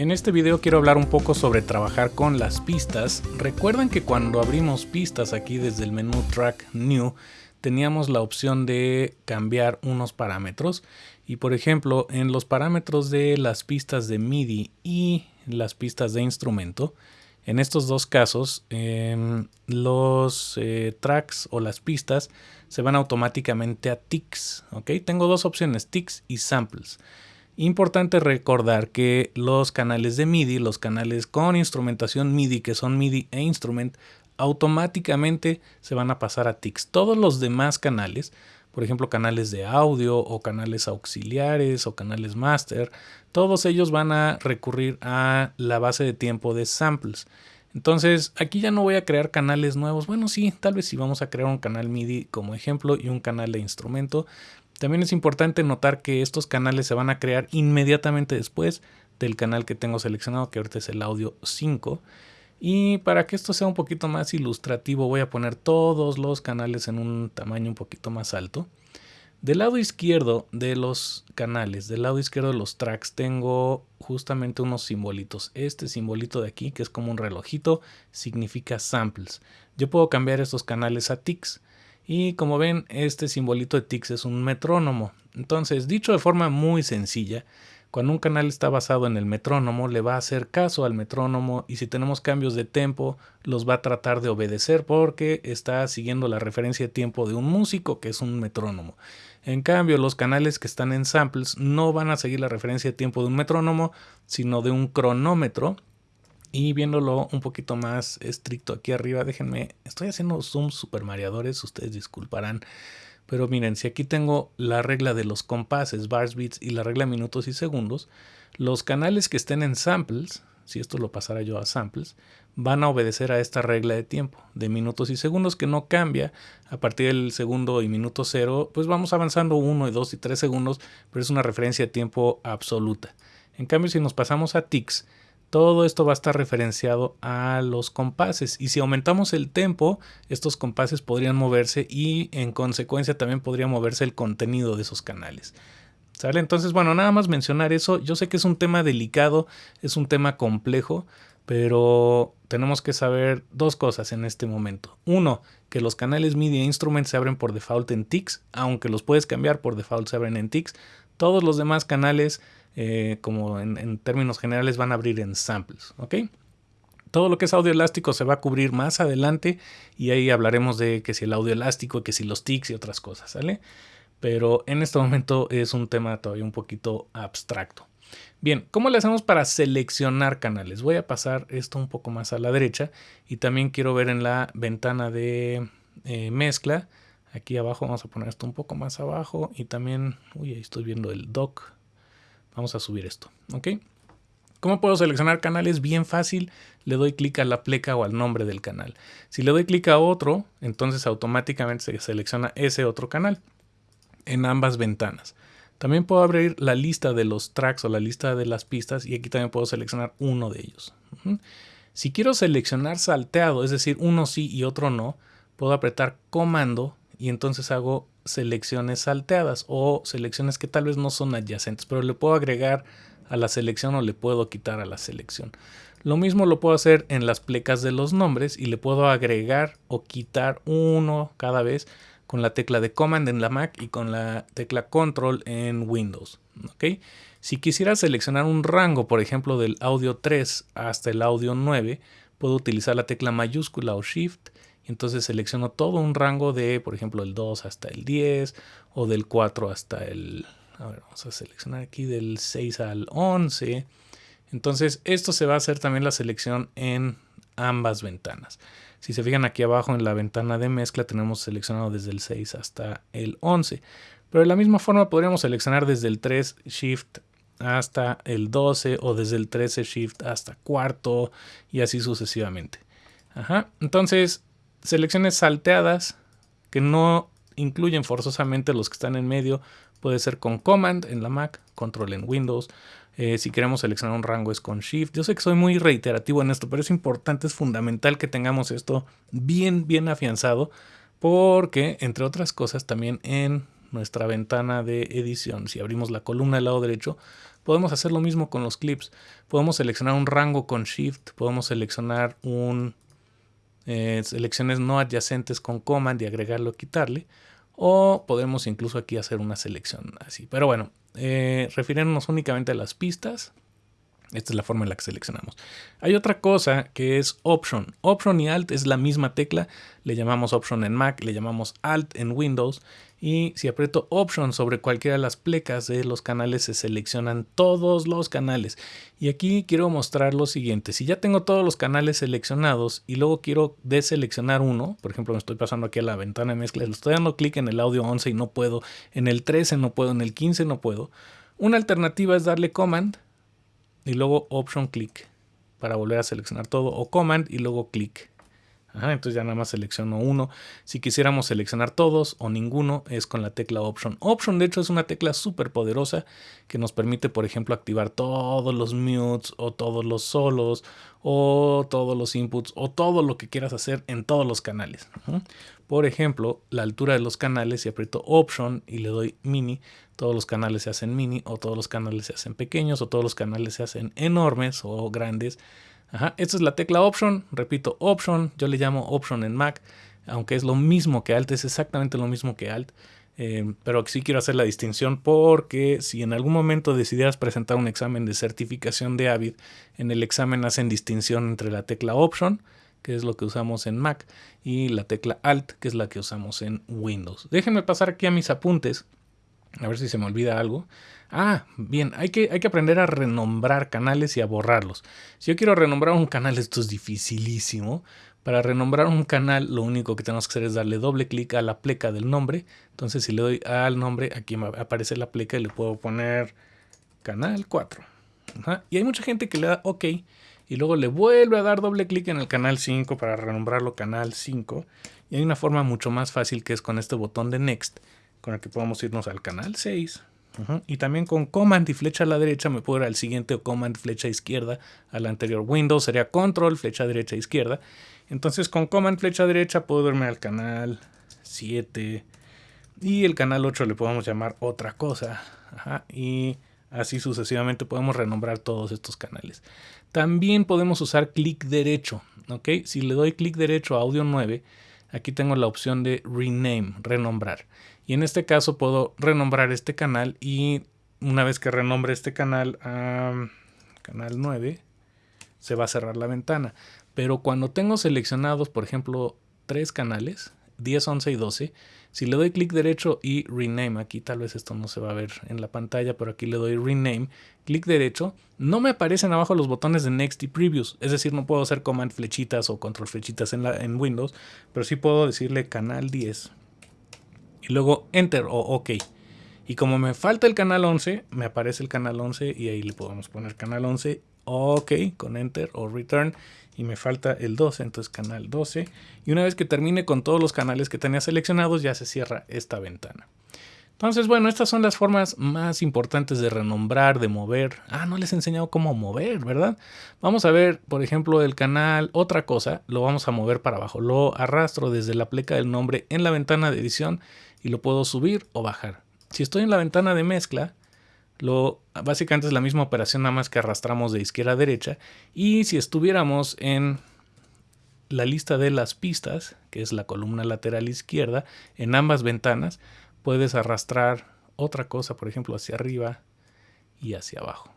En este video quiero hablar un poco sobre trabajar con las pistas. Recuerden que cuando abrimos pistas aquí desde el menú Track New, teníamos la opción de cambiar unos parámetros. Y por ejemplo, en los parámetros de las pistas de MIDI y las pistas de instrumento, en estos dos casos, em, los eh, tracks o las pistas se van automáticamente a ticks. Tengo dos opciones, ticks y samples. Importante recordar que los canales de MIDI, los canales con instrumentación MIDI, que son MIDI e instrument, automáticamente se van a pasar a TICS. Todos los demás canales, por ejemplo canales de audio o canales auxiliares o canales master, todos ellos van a recurrir a la base de tiempo de samples. Entonces aquí ya no voy a crear canales nuevos. Bueno, sí, tal vez sí vamos a crear un canal MIDI como ejemplo y un canal de instrumento. También es importante notar que estos canales se van a crear inmediatamente después del canal que tengo seleccionado, que ahorita es el audio 5. Y para que esto sea un poquito más ilustrativo, voy a poner todos los canales en un tamaño un poquito más alto. Del lado izquierdo de los canales, del lado izquierdo de los tracks, tengo justamente unos simbolitos. Este simbolito de aquí, que es como un relojito, significa samples. Yo puedo cambiar estos canales a ticks. Y como ven, este simbolito de tics es un metrónomo. Entonces, dicho de forma muy sencilla, cuando un canal está basado en el metrónomo, le va a hacer caso al metrónomo y si tenemos cambios de tempo, los va a tratar de obedecer porque está siguiendo la referencia de tiempo de un músico que es un metrónomo. En cambio, los canales que están en samples no van a seguir la referencia de tiempo de un metrónomo, sino de un cronómetro y viéndolo un poquito más estricto aquí arriba, déjenme, estoy haciendo zooms super mareadores, ustedes disculparán. Pero miren, si aquí tengo la regla de los compases, bars, beats y la regla minutos y segundos, los canales que estén en samples, si esto lo pasara yo a samples, van a obedecer a esta regla de tiempo de minutos y segundos que no cambia a partir del segundo y minuto cero, pues vamos avanzando uno y dos y tres segundos, pero es una referencia de tiempo absoluta. En cambio, si nos pasamos a ticks, todo esto va a estar referenciado a los compases y si aumentamos el tempo, estos compases podrían moverse y en consecuencia también podría moverse el contenido de esos canales. ¿Sale? Entonces, bueno, nada más mencionar eso. Yo sé que es un tema delicado, es un tema complejo, pero tenemos que saber dos cosas en este momento. Uno, que los canales MIDI e Instrument se abren por default en TICS, aunque los puedes cambiar por default se abren en TICS. Todos los demás canales eh, como en, términos generales, van a abrir en samples. ¿ok? Todo lo que es audio elástico se va a cubrir más adelante y ahí hablaremos de que si el audio elástico, que si los tics y otras cosas, ¿sale? Pero en este momento es un tema todavía un poquito abstracto. Bien, ¿cómo le hacemos para seleccionar canales? Voy a pasar esto un poco más a la derecha y también quiero ver en la ventana de eh, mezcla. Aquí abajo vamos a poner esto un poco más abajo y también, uy, ahí estoy viendo el dock Vamos a subir esto, ¿ok? ¿Cómo puedo seleccionar canales? Bien fácil, le doy clic a la pleca o al nombre del canal. Si le doy clic a otro, entonces automáticamente se selecciona ese otro canal en ambas ventanas. También puedo abrir la lista de los tracks o la lista de las pistas y aquí también puedo seleccionar uno de ellos. Si quiero seleccionar salteado, es decir, uno sí y otro no, puedo apretar comando y entonces hago selecciones salteadas o selecciones que tal vez no son adyacentes, pero le puedo agregar a la selección o le puedo quitar a la selección. Lo mismo lo puedo hacer en las plecas de los nombres y le puedo agregar o quitar uno cada vez con la tecla de Command en la Mac y con la tecla Control en Windows. ¿okay? Si quisiera seleccionar un rango, por ejemplo, del audio 3 hasta el audio 9, puedo utilizar la tecla mayúscula o Shift entonces selecciono todo un rango de, por ejemplo, el 2 hasta el 10 o del 4 hasta el... A ver, vamos a seleccionar aquí del 6 al 11. Entonces esto se va a hacer también la selección en ambas ventanas. Si se fijan aquí abajo en la ventana de mezcla tenemos seleccionado desde el 6 hasta el 11. Pero de la misma forma podríamos seleccionar desde el 3 Shift hasta el 12 o desde el 13 Shift hasta cuarto y así sucesivamente. Ajá. Entonces selecciones salteadas que no incluyen forzosamente los que están en medio. Puede ser con Command en la Mac, Control en Windows. Eh, si queremos seleccionar un rango es con Shift. Yo sé que soy muy reiterativo en esto, pero es importante, es fundamental que tengamos esto bien, bien afianzado. Porque, entre otras cosas, también en nuestra ventana de edición, si abrimos la columna del lado derecho, podemos hacer lo mismo con los clips. Podemos seleccionar un rango con Shift, podemos seleccionar un eh, selecciones no adyacentes con Command y agregarlo o quitarle. O podemos incluso aquí hacer una selección así. Pero bueno, eh, refiriéndonos únicamente a las pistas, esta es la forma en la que seleccionamos. Hay otra cosa que es Option. Option y Alt es la misma tecla. Le llamamos Option en Mac, le llamamos Alt en Windows. Y si aprieto Option sobre cualquiera de las plecas de los canales, se seleccionan todos los canales. Y aquí quiero mostrar lo siguiente. Si ya tengo todos los canales seleccionados y luego quiero deseleccionar uno, por ejemplo, me estoy pasando aquí a la ventana de mezcla, le estoy dando clic en el audio 11 y no puedo, en el 13 no puedo, en el 15 no puedo. Una alternativa es darle Command y luego Option Click para volver a seleccionar todo o Command y luego Entonces ya nada más selecciono uno. Si quisiéramos seleccionar todos o ninguno es con la tecla Option. Option de hecho es una tecla súper poderosa que nos permite por ejemplo activar todos los mutes o todos los solos o todos los inputs o todo lo que quieras hacer en todos los canales. Por ejemplo, la altura de los canales, si aprieto Option y le doy Mini, todos los canales se hacen mini o todos los canales se hacen pequeños o todos los canales se hacen enormes o grandes. Esta es la tecla Option, repito Option, yo le llamo Option en Mac, aunque es lo mismo que Alt, es exactamente lo mismo que Alt. Eh, pero sí quiero hacer la distinción porque si en algún momento decidieras presentar un examen de certificación de Avid, en el examen hacen distinción entre la tecla Option, que es lo que usamos en Mac, y la tecla Alt, que es la que usamos en Windows. Déjenme pasar aquí a mis apuntes, a ver si se me olvida algo. Ah, bien, hay que, hay que aprender a renombrar canales y a borrarlos. Si yo quiero renombrar un canal, esto es dificilísimo. Para renombrar un canal, lo único que tenemos que hacer es darle doble clic a la pleca del nombre. Entonces, si le doy al nombre, aquí me aparece la pleca y le puedo poner canal 4. Y hay mucha gente que le da OK y luego le vuelve a dar doble clic en el canal 5 para renombrarlo canal 5. Y hay una forma mucho más fácil que es con este botón de Next, con el que podemos irnos al canal 6. Y también con Command y flecha a la derecha me puedo ir al siguiente o Command flecha izquierda al anterior. Windows sería Control flecha derecha izquierda. Entonces con Command flecha derecha puedo irme al canal 7 y el canal 8 le podemos llamar otra cosa. Y así sucesivamente podemos renombrar todos estos canales. También podemos usar clic derecho. ¿ok? Si le doy clic derecho a audio 9, aquí tengo la opción de rename, renombrar. Y en este caso puedo renombrar este canal y una vez que renombre este canal a canal 9, se va a cerrar la ventana. Pero cuando tengo seleccionados, por ejemplo, tres canales, 10, 11 y 12, si le doy clic derecho y rename, aquí tal vez esto no se va a ver en la pantalla, pero aquí le doy rename, clic derecho, no me aparecen abajo los botones de next y previous, es decir, no puedo hacer command flechitas o control flechitas en, la, en Windows, pero sí puedo decirle canal 10 luego enter o ok. Y como me falta el canal 11, me aparece el canal 11 y ahí le podemos poner canal 11, ok, con enter o return y me falta el 12, entonces canal 12. Y una vez que termine con todos los canales que tenía seleccionados, ya se cierra esta ventana. Entonces, bueno, estas son las formas más importantes de renombrar, de mover. Ah, no les he enseñado cómo mover, ¿verdad? Vamos a ver, por ejemplo, el canal, otra cosa, lo vamos a mover para abajo. Lo arrastro desde la pleca del nombre en la ventana de edición y lo puedo subir o bajar. Si estoy en la ventana de mezcla, lo, básicamente es la misma operación nada más que arrastramos de izquierda a derecha. Y si estuviéramos en la lista de las pistas, que es la columna lateral izquierda, en ambas ventanas puedes arrastrar otra cosa, por ejemplo, hacia arriba y hacia abajo.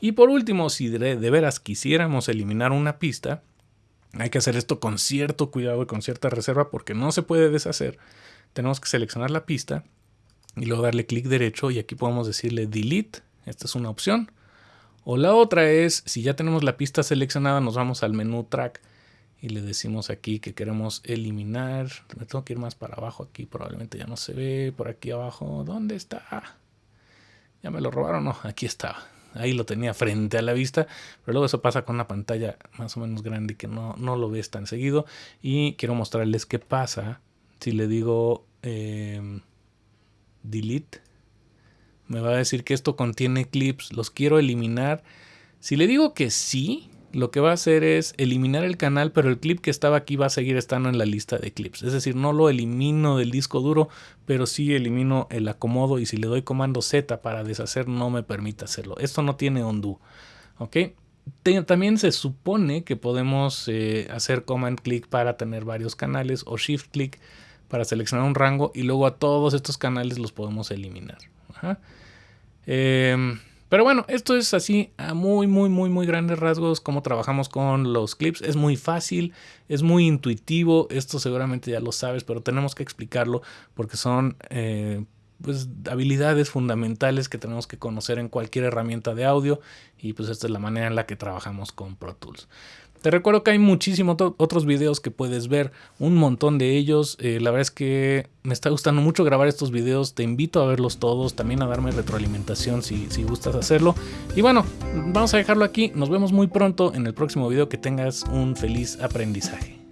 Y por último, si de, de veras quisiéramos eliminar una pista, hay que hacer esto con cierto cuidado y con cierta reserva porque no se puede deshacer. Tenemos que seleccionar la pista y luego darle clic derecho y aquí podemos decirle delete, esta es una opción. O la otra es, si ya tenemos la pista seleccionada, nos vamos al menú track y le decimos aquí que queremos eliminar. Me tengo que ir más para abajo aquí, probablemente ya no se ve. Por aquí abajo, ¿dónde está? ¿Ya me lo robaron? No, aquí estaba. Ahí lo tenía frente a la vista, pero luego eso pasa con una pantalla más o menos grande que no, no lo ves tan seguido. Y quiero mostrarles qué pasa si le digo... Eh, delete, me va a decir que esto contiene clips, los quiero eliminar. Si le digo que sí, lo que va a hacer es eliminar el canal, pero el clip que estaba aquí va a seguir estando en la lista de clips. Es decir, no lo elimino del disco duro, pero sí elimino el acomodo y si le doy comando Z para deshacer no me permite hacerlo. Esto no tiene undo. ¿Ok? también se supone que podemos eh, hacer command click para tener varios canales o shift click para seleccionar un rango y luego a todos estos canales los podemos eliminar. Em, pero bueno, esto es así a muy, muy, muy, muy grandes rasgos cómo trabajamos con los clips. Es muy fácil, es muy intuitivo. Esto seguramente ya lo sabes, pero tenemos que explicarlo porque son eh, pues, habilidades fundamentales que tenemos que conocer en cualquier herramienta de audio. Y pues esta es la manera en la que trabajamos con Pro Tools. Te recuerdo que hay muchísimos otros videos que puedes ver, un montón de ellos. Eh, la verdad es que me está gustando mucho grabar estos videos. Te invito a verlos todos, también a darme retroalimentación si, si gustas hacerlo. Y bueno, vamos a dejarlo aquí. Nos vemos muy pronto en el próximo video. Que tengas un feliz aprendizaje.